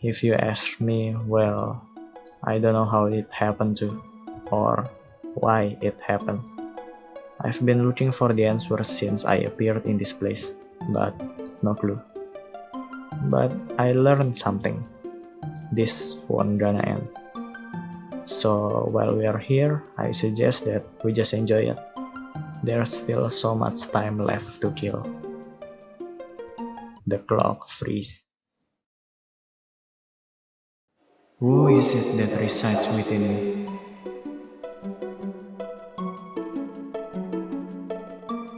If you ask me, well, I don't know how it happened to, or why it happened. I've been looking for the answer since I appeared in this place, but no clue. But I learned something. This won't gonna end. So while we are here, I suggest that we just enjoy it. There's still so much time left to kill. The clock freeze. Who is it that resides within me?